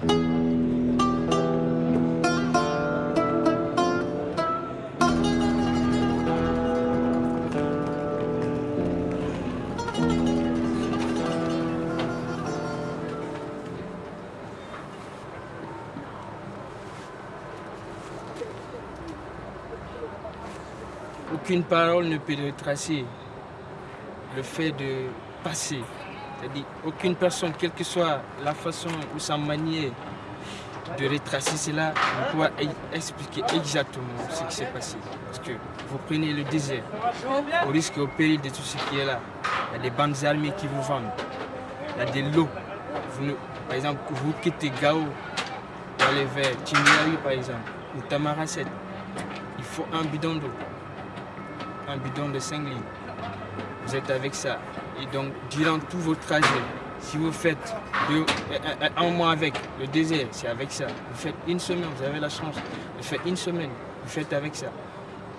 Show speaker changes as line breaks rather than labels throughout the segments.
Aucune parole ne peut retracer le fait de passer. C'est-à-dire, aucune personne, quelle que soit la façon ou sa manière de retracer cela, ne pourra expliquer exactement ce qui s'est passé. Parce que vous prenez le désert, au risque et au péril de tout ce qui est là. Il y a des bandes armées qui vous vendent. Il y a des lots. par exemple, vous quittez Gao pour aller vers Timiaï, par exemple, ou Tamaracet. Il faut un bidon d'eau un bidon de 5 litres. Vous êtes avec ça. Et donc, durant tout votre trajet, si vous faites un mois avec le désert, c'est avec ça. Vous faites une semaine, vous avez la chance de faire une semaine, vous faites avec ça.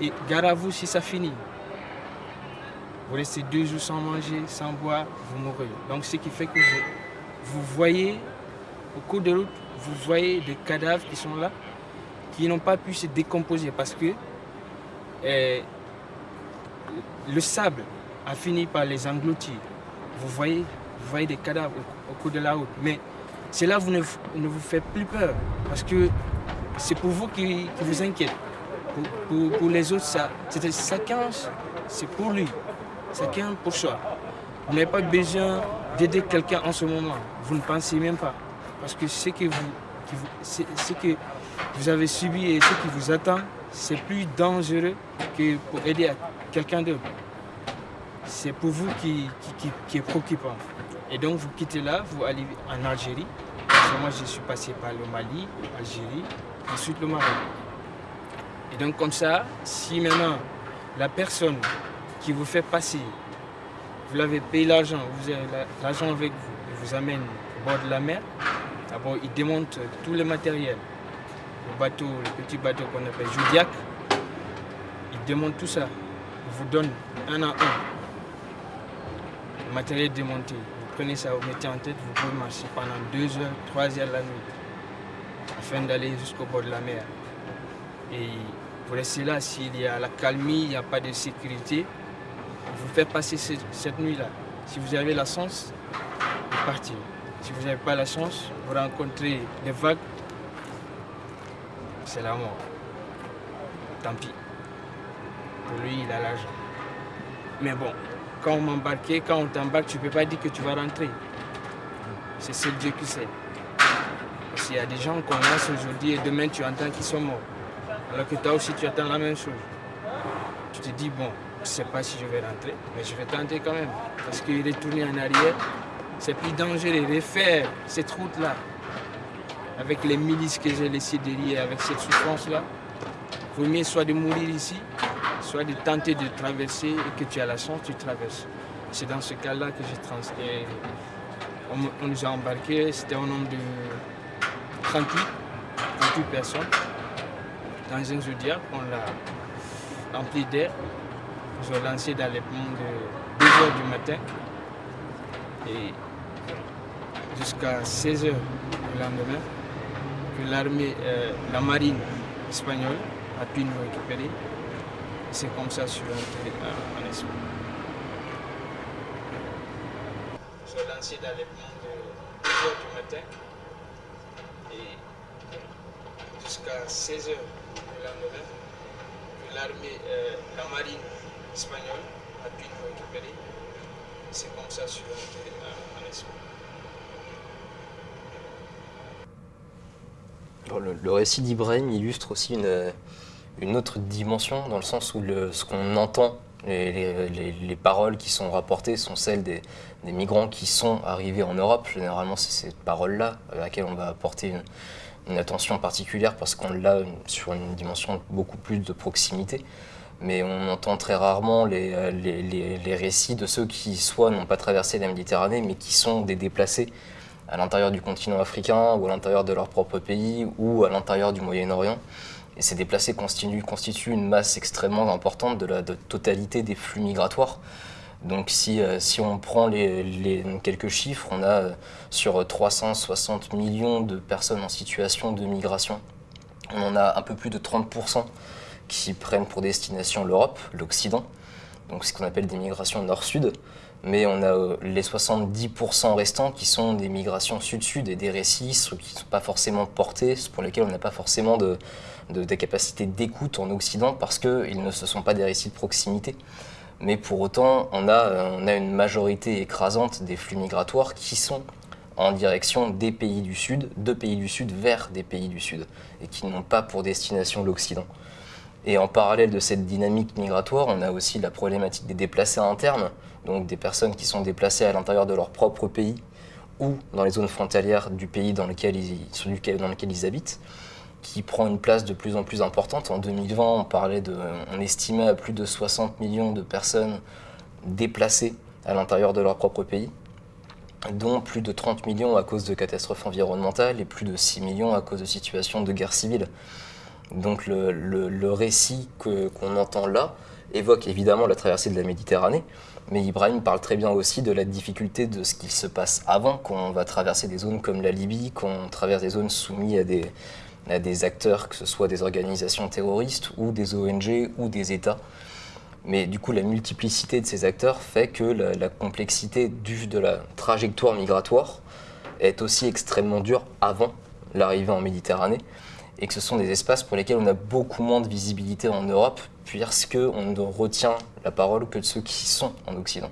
Et gare à vous si ça finit. Vous restez deux jours sans manger, sans boire, vous mourrez. Donc ce qui fait que vous, vous voyez, au cours de route, vous voyez des cadavres qui sont là, qui n'ont pas pu se décomposer parce que eh, le sable a fini par les engloutir. Vous voyez, vous voyez des cadavres au, cours de la route. Mais cela vous ne, vous fait plus peur parce que c'est pour vous qui, vous inquiète. Pour, les autres, chacun, c'est pour lui. Chacun pour soi. Vous n'avez pas besoin d'aider quelqu'un en ce moment. Vous ne pensez même pas. Parce que ce que vous, ce que vous avez subi et ce qui vous attend, c'est plus dangereux que pour aider quelqu'un d'autre. C'est pour vous qui, qui, est préoccupant. Et donc vous quittez là, vous allez en Algérie. moi je suis passé par le Mali, l'Algérie, ensuite le Maroc. Et donc comme ça, si maintenant la personne qui vous fait passer, vous l'avez payé l'argent, vous avez l'argent avec vous, il vous amène au bord de la mer, d'abord il démonte tout le matériel, le bateau, le petit bateau qu'on appelle Judiac, il démonte tout ça, vous donne un à un le matériel démonté. Vous prenez ça, vous mettez en tête, vous pouvez marcher pendant deux heures, trois heures la nuit, afin d'aller jusqu'au bord de la mer. Et vous restez là, s'il y a la calmie, il n'y a pas de sécurité, vous faites passer cette, nuit-là. Si vous avez la chance, vous partez. Si vous n'avez pas la chance, vous rencontrez des vagues, c'est la mort. Tant pis. Pour lui, il a l'argent. Mais bon, quand on m'embarquait, quand on t'embarque, tu ne peux pas dire que tu vas rentrer. C'est seul Dieu qui sait. Parce qu'il y a des gens qu'on laisse aujourd'hui et demain tu entends qu'ils sont morts. Alors que toi aussi tu attends la même chose. Tu te dis, bon, je ne sais pas si je vais rentrer, mais je vais tenter quand même. Parce qu'il est tourné en arrière, c'est plus dangereux refaire cette route-là. Avec les milices que j'ai laissées derrière, avec cette souffrance-là. Vaut mieux soit de mourir ici, soit de tenter de traverser et que tu as la chance, tu traverses. C'est dans ce cas-là que j'ai transféré. On, nous a embarqués, c'était un nombre de 38, 38 personnes dans un zodiac. On l'a rempli d'air. Ils ont lancé dans les ponts de 2h du matin et jusqu'à 16h le lendemain que l'armée, euh, la marine espagnole a pu nous récupérer. C'est comme ça sur un en Espagne. Je suis lancé dans les plans de 2h du matin et jusqu'à 16h le lendemain l'armée, euh, la marine espagnole a pu nous récupérer. C'est comme ça sur un en Espagne.
Le, le récit d'Ibrahim illustre aussi une, une autre dimension, dans le sens où ce qu'on entend, les, les, paroles qui sont rapportées sont celles des, migrants qui sont arrivés en Europe. Généralement, c'est ces paroles-là à laquelle on va apporter une, attention particulière parce qu'on l'a sur une dimension beaucoup plus de proximité. Mais on entend très rarement les, les récits de ceux qui, soit n'ont pas traversé la Méditerranée, mais qui sont des déplacés à l'intérieur du continent africain ou à l'intérieur de leur propre pays ou à l'intérieur du Moyen-Orient. Et ces déplacés constituent, une masse extrêmement importante de la totalité des flux migratoires. Donc si, euh, on prend les- quelques chiffres, on a euh, sur 360 millions de personnes en situation de migration, on en a un peu plus de 30% qui prennent pour destination l'Europe, l'Occident, donc ce qu'on appelle des migrations nord-sud. Mais on a euh, les 70% restants qui sont des migrations sud-sud et des récits qui ne sont pas forcément portés, pour lesquels on n'a pas forcément de, de, de capacité d'écoute en Occident parce qu'ils ne se sont pas des récits de proximité. Mais pour autant, on a, euh, on a une majorité écrasante des flux migratoires qui sont en direction des pays du Sud, de pays du Sud vers des pays du Sud, et qui n'ont pas pour destination l'Occident. Et en parallèle de cette dynamique migratoire, on a aussi la problématique des déplacés internes, donc des personnes qui sont déplacées à l'intérieur de leur propre pays ou dans les zones frontalières du pays dans lequel ils, dans lequel ils habitent, qui prend une place de plus en plus importante. En 2020, on parlait de, on estimait à plus de 60 millions de personnes déplacées à l'intérieur de leur propre pays, dont plus de 30 millions à cause de catastrophes environnementales et plus de 6 millions à cause de situations de guerre civile. Donc le, récit qu'on entend là évoque évidemment la traversée de la Méditerranée, mais Ibrahim parle très bien aussi de la difficulté de ce qu'il se passe avant, qu'on va traverser des zones comme la Libye, qu'on traverse des zones soumises à des, acteurs, que ce soit des organisations terroristes ou des ONG ou des États. Mais du coup, la multiplicité de ces acteurs fait que la, complexité de la trajectoire migratoire est aussi extrêmement dure avant l'arrivée en Méditerranée et que ce sont des espaces pour lesquels on a beaucoup moins de visibilité en Europe puisque on ne retient la parole que de ceux qui sont en Occident.